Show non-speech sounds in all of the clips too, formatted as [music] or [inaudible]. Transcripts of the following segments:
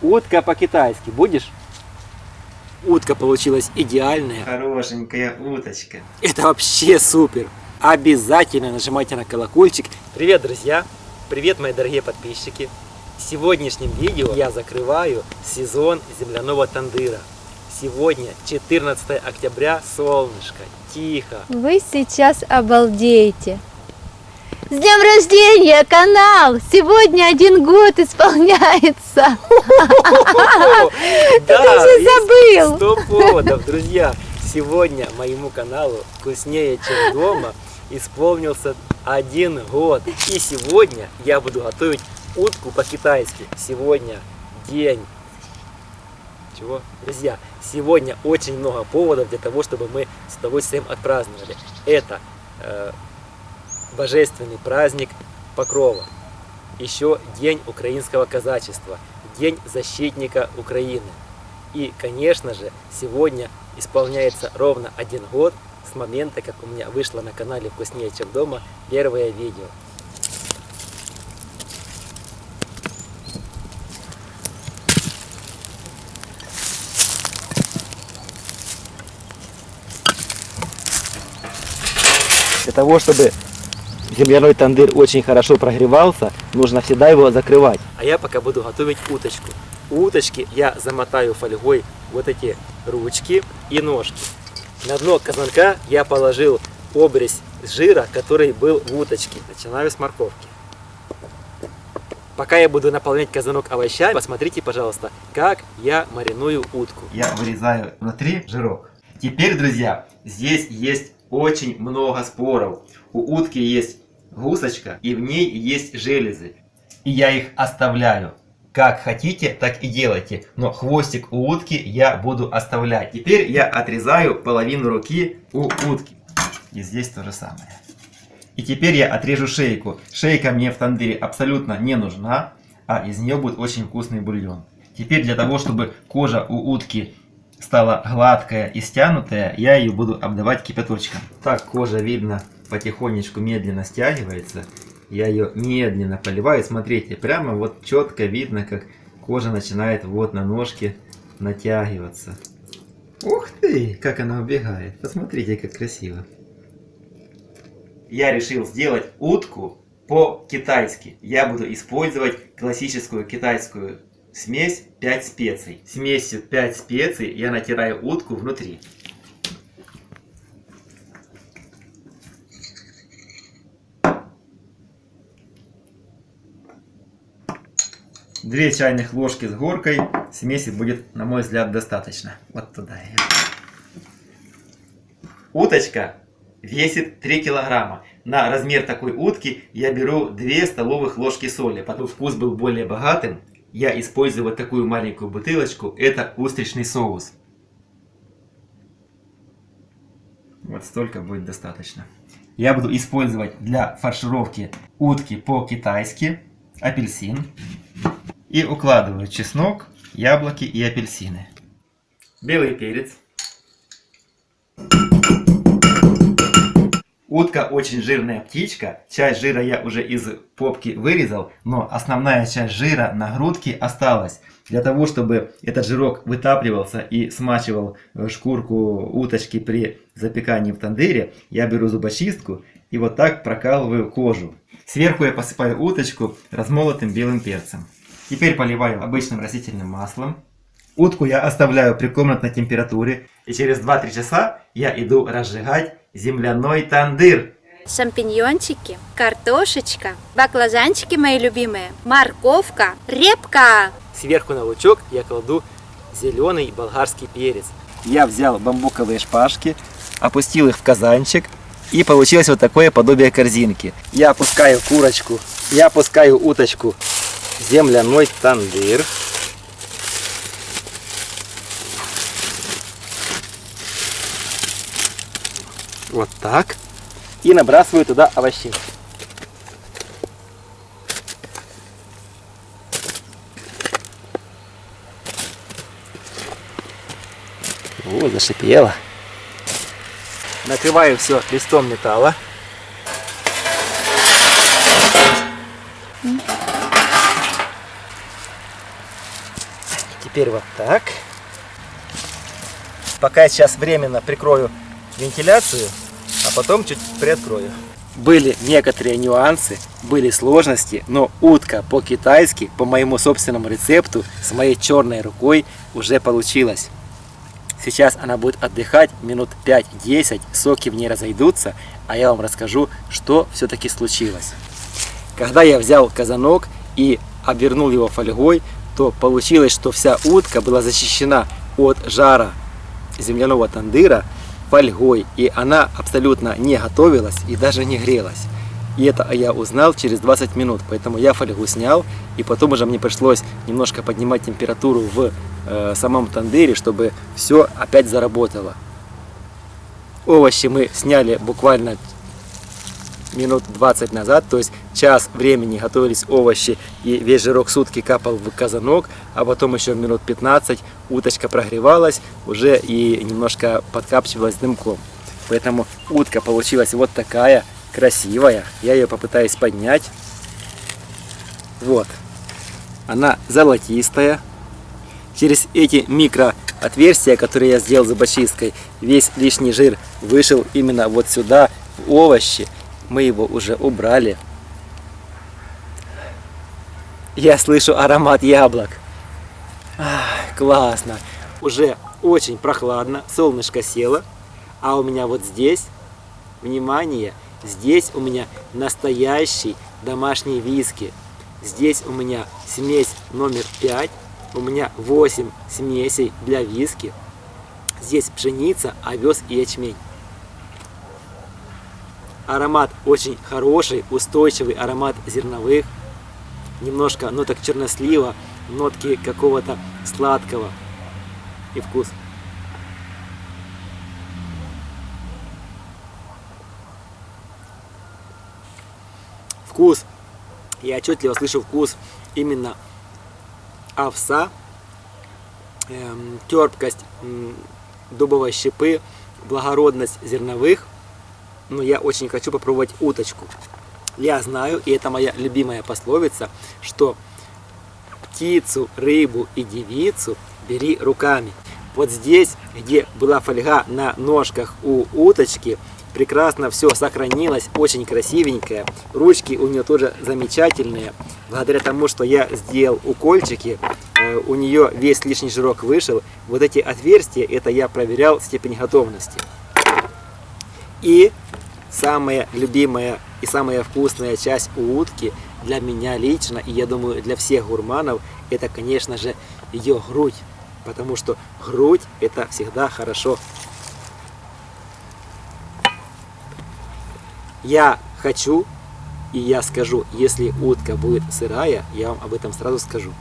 Утка по-китайски будешь? Утка получилась идеальная. Хорошенькая уточка. Это вообще супер. Обязательно нажимайте на колокольчик. Привет, друзья! Привет, мои дорогие подписчики! В сегодняшнем видео я закрываю сезон земляного тандыра. Сегодня 14 октября, солнышко, тихо. Вы сейчас обалдеете. С днем рождения, канал! Сегодня один год исполняется. [laughs] Да, же забыл. Сто поводов, друзья. Сегодня моему каналу «Вкуснее, чем дома» исполнился один год. И сегодня я буду готовить утку по-китайски. Сегодня день чего? Друзья, сегодня очень много поводов для того, чтобы мы с удовольствием отпраздновали. Это э, божественный праздник Покрова. Еще День украинского казачества, День защитника Украины. И, конечно же, сегодня исполняется ровно один год с момента, как у меня вышло на канале «Вкуснее, чем дома» первое видео. Для того, чтобы земляной тандыр очень хорошо прогревался, нужно всегда его закрывать. А я пока буду готовить уточку. У уточки я замотаю фольгой вот эти ручки и ножки. На дно казанка я положил обрезь жира, который был в уточке. Начинаю с морковки. Пока я буду наполнять казанок овощами, посмотрите, пожалуйста, как я мариную утку. Я вырезаю внутри жирок. Теперь, друзья, здесь есть очень много споров. У утки есть гусочка и в ней есть железы. И я их оставляю. Как хотите, так и делайте. Но хвостик у утки я буду оставлять. Теперь я отрезаю половину руки у утки. И здесь то же самое. И теперь я отрежу шейку. Шейка мне в тандыре абсолютно не нужна, а из нее будет очень вкусный бульон. Теперь для того, чтобы кожа у утки стала гладкая и стянутая, я ее буду обдавать кипяточком. Так кожа видно потихонечку медленно стягивается. Я ее медленно поливаю. Смотрите, прямо вот четко видно, как кожа начинает вот на ножке натягиваться. Ух ты, как она убегает. Посмотрите, как красиво. Я решил сделать утку по-китайски. Я буду использовать классическую китайскую смесь 5 специй. Смесью 5 специй я натираю утку внутри. Две чайных ложки с горкой. Смеси будет, на мой взгляд, достаточно. Вот туда ее. Уточка весит 3 килограмма. На размер такой утки я беру 2 столовых ложки соли. Потом вкус был более богатым я использую вот такую маленькую бутылочку. Это устричный соус. Вот столько будет достаточно. Я буду использовать для фаршировки утки по-китайски апельсин. И укладываю чеснок, яблоки и апельсины. Белый перец. Утка очень жирная птичка. Часть жира я уже из попки вырезал, но основная часть жира на грудке осталась. Для того, чтобы этот жирок вытапливался и смачивал э, шкурку уточки при запекании в тандыре, я беру зубочистку и вот так прокалываю кожу. Сверху я посыпаю уточку размолотым белым перцем. Теперь поливаю обычным растительным маслом. Утку я оставляю при комнатной температуре. И через 2-3 часа я иду разжигать земляной тандыр. Шампиньончики, картошечка, баклажанчики мои любимые, морковка, репка. Сверху на лучок я кладу зеленый болгарский перец. Я взял бамбуковые шпажки, опустил их в казанчик, и получилось вот такое подобие корзинки. Я опускаю курочку, я опускаю уточку земляной тандыр. Вот так. И набрасываю туда овощей. О, зашипело. Накрываю все листом металла. Теперь вот так. Пока я сейчас временно прикрою вентиляцию, а потом чуть приоткрою. Были некоторые нюансы, были сложности, но утка по-китайски, по моему собственному рецепту, с моей черной рукой уже получилась. Сейчас она будет отдыхать минут 5-10, соки в ней разойдутся, а я вам расскажу, что все-таки случилось. Когда я взял казанок и обернул его фольгой, то получилось, что вся утка была защищена от жара земляного тандыра фольгой, и она абсолютно не готовилась и даже не грелась. И это я узнал через 20 минут, поэтому я фольгу снял, и потом уже мне пришлось немножко поднимать температуру в э, самом тандыре, чтобы все опять заработало. Овощи мы сняли буквально минут 20 назад, то есть час времени готовились овощи и весь жирок сутки капал в казанок, а потом еще минут 15 уточка прогревалась уже и немножко подкапчивалась дымком. Поэтому утка получилась вот такая, красивая. Я ее попытаюсь поднять. Вот. Она золотистая. Через эти микро отверстия, которые я сделал зубочисткой, весь лишний жир вышел именно вот сюда, в овощи. Мы его уже убрали. Я слышу аромат яблок. Ах, классно. Уже очень прохладно, солнышко село. А у меня вот здесь, внимание, здесь у меня настоящий домашний виски. Здесь у меня смесь номер 5. У меня 8 смесей для виски. Здесь пшеница, овес и ячмень. Аромат очень хороший, устойчивый аромат зерновых. Немножко ноток чернослива, нотки какого-то сладкого и вкус. Вкус. Я отчетливо слышу вкус именно овса, эм, терпкость дубовой щепы, благородность зерновых. Но я очень хочу попробовать уточку. Я знаю, и это моя любимая пословица, что птицу, рыбу и девицу бери руками. Вот здесь, где была фольга на ножках у уточки, прекрасно все сохранилось, очень красивенькое. Ручки у нее тоже замечательные. Благодаря тому, что я сделал укольчики, э, у нее весь лишний жирок вышел. Вот эти отверстия, это я проверял степень готовности. И самая любимая и самая вкусная часть утки для меня лично, и я думаю для всех гурманов, это, конечно же, ее грудь. Потому что грудь это всегда хорошо. Я хочу, и я скажу, если утка будет сырая, я вам об этом сразу скажу.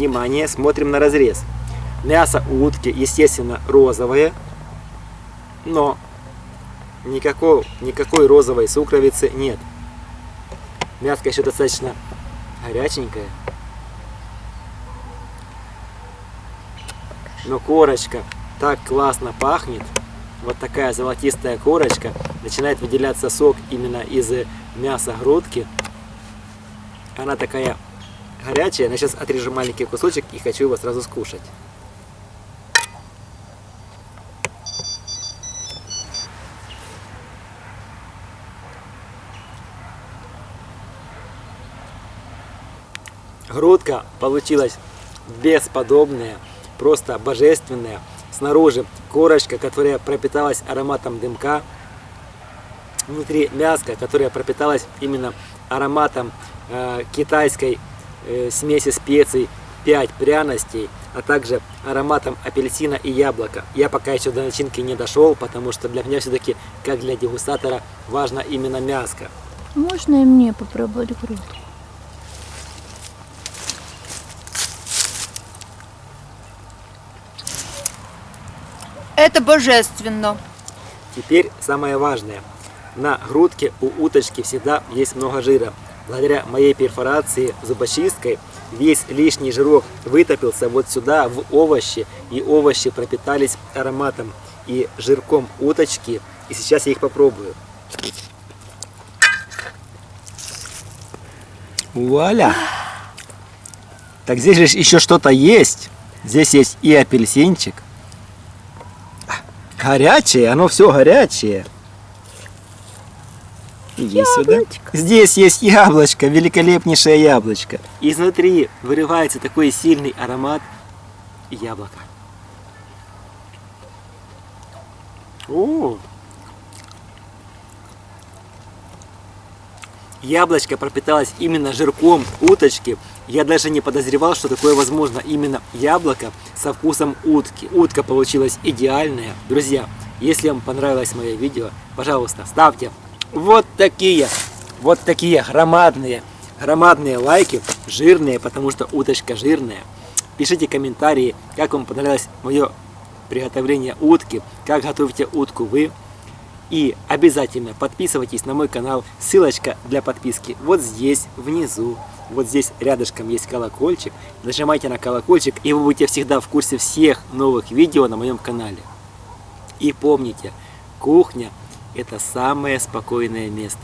Внимание, смотрим на разрез. Мясо у утки, естественно, розовое, но никакой, никакой розовой сукровицы нет. Мяско еще достаточно горяченькое. Но корочка так классно пахнет. Вот такая золотистая корочка. Начинает выделяться сок именно из мяса грудки. Она такая горячая. Я сейчас отрежу маленький кусочек и хочу его сразу скушать. Грудка получилась бесподобная, просто божественная. Снаружи корочка, которая пропиталась ароматом дымка. Внутри мяско, которое пропиталось именно ароматом э, китайской э, смеси специй, 5 пряностей, а также ароматом апельсина и яблока. Я пока еще до начинки не дошел, потому что для меня все-таки, как для дегустатора, важно именно мяско. Можно и мне попробовать грудку? Это божественно. Теперь самое важное. На грудке у уточки всегда есть много жира. Благодаря моей перфорации зубочисткой весь лишний жирок вытопился вот сюда в овощи, и овощи пропитались ароматом и жирком уточки. И сейчас я их попробую. Вуаля! Так здесь же еще что-то есть. Здесь есть и апельсинчик. Горячее, оно все горячее. Иди сюда. Здесь есть яблочко, великолепнейшее яблочко. Изнутри вырывается такой сильный аромат яблока. О! Яблочко пропиталось именно жирком уточки. Я даже не подозревал, что такое возможно. Именно яблоко со вкусом утки. Утка получилась идеальная. Друзья, если вам понравилось мое видео, пожалуйста, ставьте вот такие, вот такие громадные, громадные лайки, жирные, потому что уточка жирная. Пишите комментарии, как вам понравилось мое приготовление утки, как готовите утку вы. И обязательно подписывайтесь на мой канал, ссылочка для подписки вот здесь, внизу. Вот здесь рядышком есть колокольчик. Нажимайте на колокольчик, и вы будете всегда в курсе всех новых видео на моем канале. И помните, кухня – это самое спокойное место.